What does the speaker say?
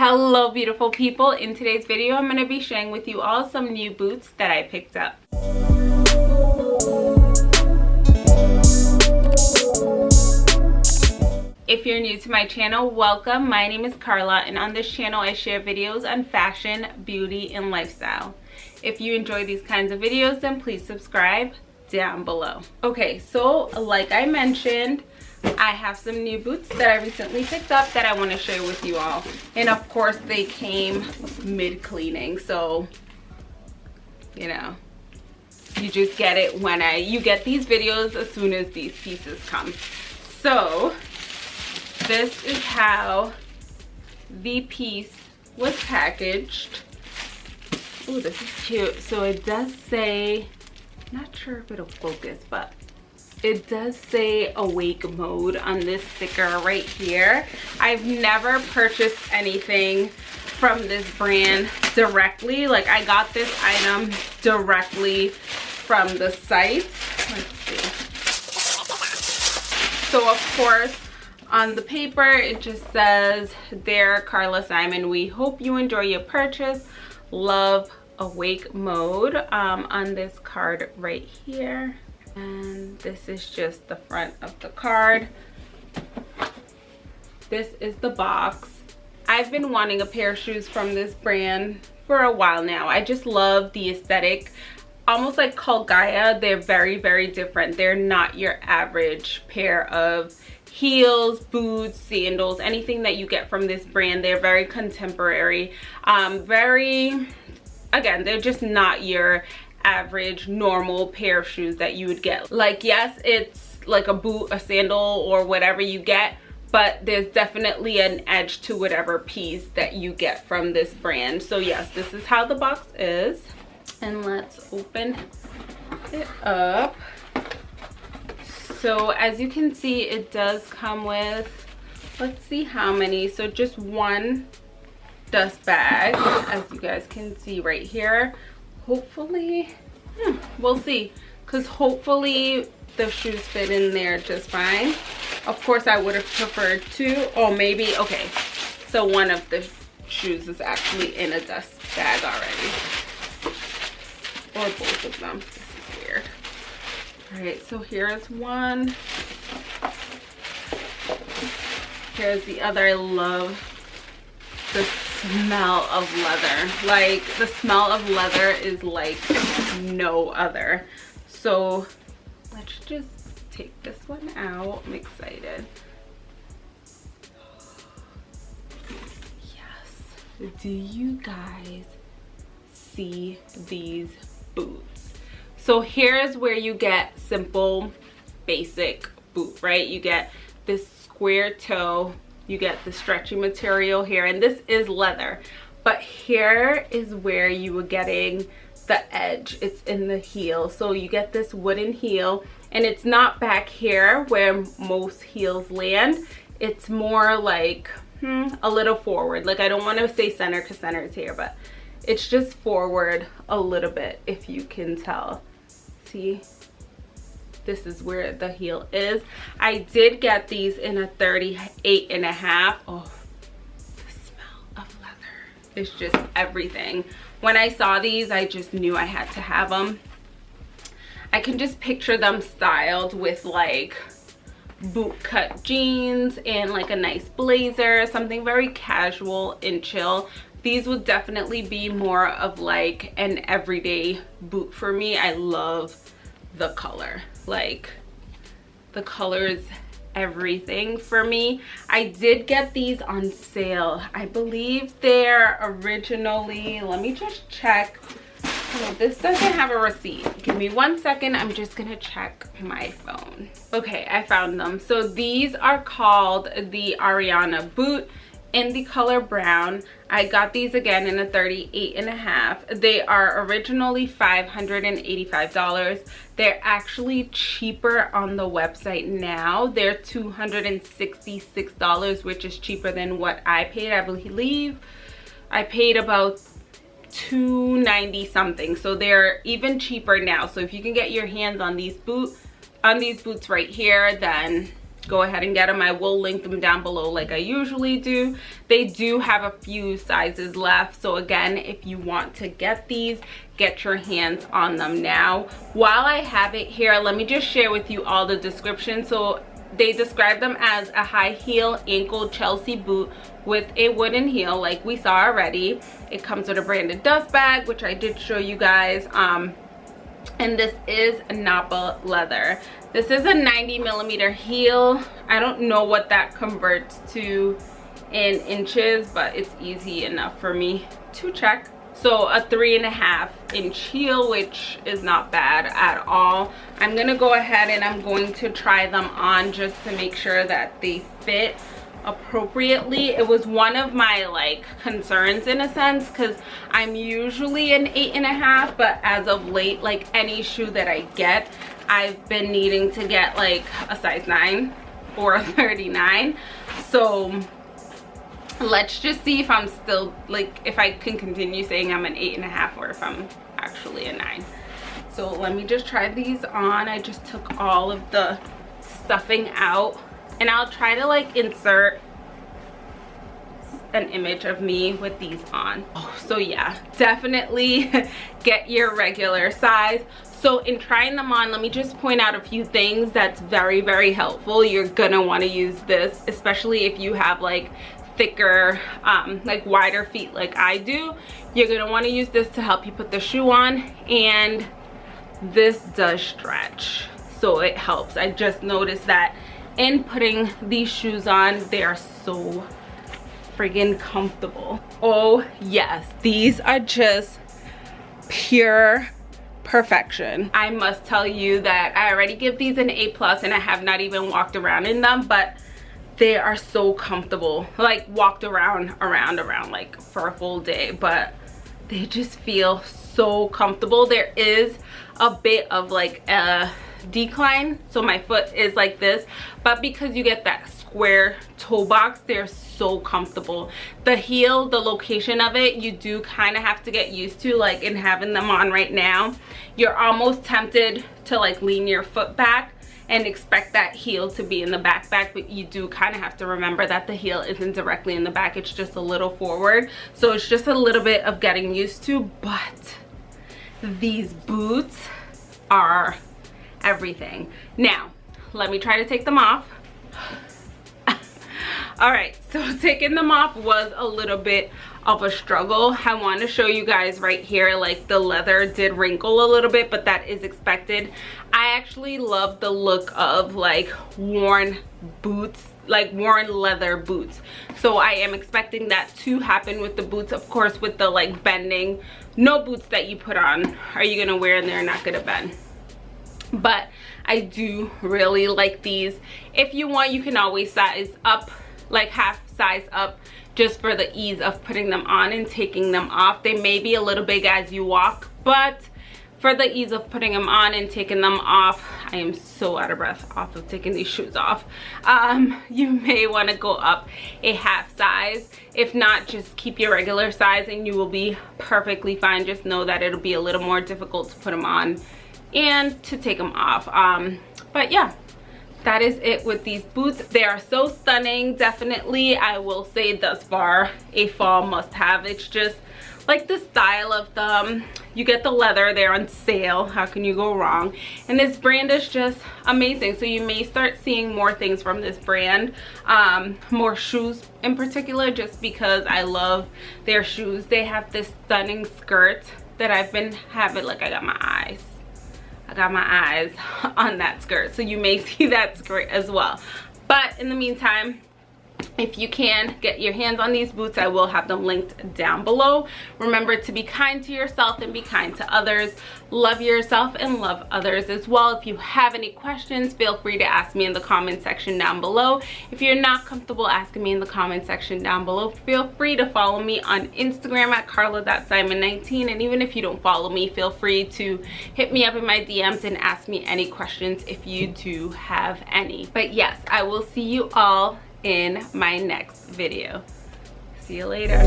hello beautiful people in today's video i'm going to be sharing with you all some new boots that i picked up If you're new to my channel, welcome. My name is Carla and on this channel I share videos on fashion, beauty, and lifestyle. If you enjoy these kinds of videos, then please subscribe down below. Okay, so like I mentioned, I have some new boots that I recently picked up that I want to share with you all. And of course they came mid-cleaning, so you know, you just get it when I, you get these videos as soon as these pieces come. So this is how the piece was packaged. Oh, this is cute. So it does say, not sure if it'll focus, but it does say awake mode on this sticker right here. I've never purchased anything from this brand directly. Like i got this item directly from the site. Let's see. So of course on the paper it just says there carla simon we hope you enjoy your purchase. Love awake mode um, on this card right here and this is just the front of the card. This is the box. I've been wanting a pair of shoes from this brand for a while now. I just love the aesthetic. Almost like Cult Gaia they're very very different. They're not your average pair of heels boots sandals anything that you get from this brand. They're very contemporary. Um very again they're just not your average normal pair of shoes that you would get. Like yes it's like a boot a sandal or whatever you get but there's definitely an edge to whatever piece that you get from this brand. So yes this is how the box is. And let's open it up. So as you can see it does come with let's see how many. So just one dust bag as you guys can see right here hopefully we'll see. Because hopefully the shoes fit in there just fine. Of course i would have preferred two or maybe okay so one of the shoes is actually in a dust bag already. Or both of them. This is weird. All right so here's one. Here's the other. I love the smell of leather. Like the smell of leather is like no other. So let's just take this one out. I'm excited. Yes. Do you guys see these boots? So here's where you get simple basic boot right? You get this square toe you get the stretchy material here and this is leather but here is where you were getting the edge. It's in the heel so you get this wooden heel and it's not back here where most heels land. It's more like hmm, a little forward. Like i don't want to say center because center is here but it's just forward a little bit if you can tell. See this is where the heel is. I did get these in a 38 and a half. Oh the smell of leather. Is just everything. When i saw these i just knew i had to have them i can just picture them styled with like boot cut jeans and like a nice blazer something very casual and chill. These would definitely be more of like an everyday boot for me. I love the color. Like the colors everything for me. I did get these on sale. I believe they're originally let me just check. Oh, this doesn't have a receipt. Give me one second. I'm just gonna check my phone. Okay i found them. So these are called the ariana boot in the color brown. I got these again in a 38 and a half. They are originally 585 dollars. They're actually cheaper on the website now. They're 266 dollars which is cheaper than what i paid i believe. I paid about 290 something. So they're even cheaper now. So if you can get your hands on these boot on these boots right here then go ahead and get them i will link them down below like i usually do. They do have a few sizes left so again if you want to get these get your hands on them now. While i have it here let me just share with you all the description so they describe them as a high heel ankle chelsea boot with a wooden heel like we saw already. It comes with a branded dust bag which i did show you guys um and this is Napa leather. This is a 90 millimeter heel. I don't know what that converts to in inches, but it's easy enough for me to check. So a three and a half inch heel, which is not bad at all. I'm gonna go ahead and I'm going to try them on just to make sure that they fit appropriately. It was one of my like concerns in a sense because i'm usually an eight and a half but as of late like any shoe that i get i've been needing to get like a size 9 or a 39 so let's just see if i'm still like if i can continue saying i'm an eight and a half or if i'm actually a nine. So let me just try these on. I just took all of the stuffing out and I'll try to like insert an image of me with these on. Oh, so yeah definitely get your regular size. So in trying them on let me just point out a few things that's very very helpful. You're gonna want to use this especially if you have like thicker um, like wider feet like I do. You're gonna want to use this to help you put the shoe on and this does stretch so it helps. I just noticed that in putting these shoes on they are so friggin comfortable. Oh yes these are just pure perfection. I must tell you that i already give these an a plus and i have not even walked around in them but they are so comfortable. Like walked around around around like for a full day but they just feel so comfortable. There is a bit of like a decline so my foot is like this. But because you get that square toe box they're so comfortable. The heel the location of it you do kind of have to get used to like in having them on right now. You're almost tempted to like lean your foot back and expect that heel to be in the back back but you do kind of have to remember that the heel isn't directly in the back it's just a little forward. So it's just a little bit of getting used to but these boots are everything. Now let me try to take them off. All right so taking them off was a little bit of a struggle. I want to show you guys right here like the leather did wrinkle a little bit but that is expected. I actually love the look of like worn boots like worn leather boots. So i am expecting that to happen with the boots of course with the like bending. No boots that you put on are you gonna wear and they're not gonna bend but i do really like these. If you want you can always size up like half size up just for the ease of putting them on and taking them off. They may be a little big as you walk but for the ease of putting them on and taking them off i am so out of breath off of taking these shoes off. Um, you may want to go up a half size. If not just keep your regular size and you will be perfectly fine. Just know that it'll be a little more difficult to put them on and to take them off. Um but yeah that is it with these boots. They are so stunning definitely. I will say thus far a fall must have it's just like the style of them. You get the leather they're on sale. How can you go wrong? And this brand is just amazing. So you may start seeing more things from this brand. Um, more shoes in particular just because i love their shoes. They have this stunning skirt that i've been having. Like i got my eyes got my eyes on that skirt. So you may see that skirt as well. But in the meantime, if you can get your hands on these boots i will have them linked down below. Remember to be kind to yourself and be kind to others. Love yourself and love others as well. If you have any questions feel free to ask me in the comment section down below. If you're not comfortable asking me in the comment section down below feel free to follow me on instagram at carla.simon19 and even if you don't follow me feel free to hit me up in my dms and ask me any questions if you do have any. But yes i will see you all in my next video. See you later.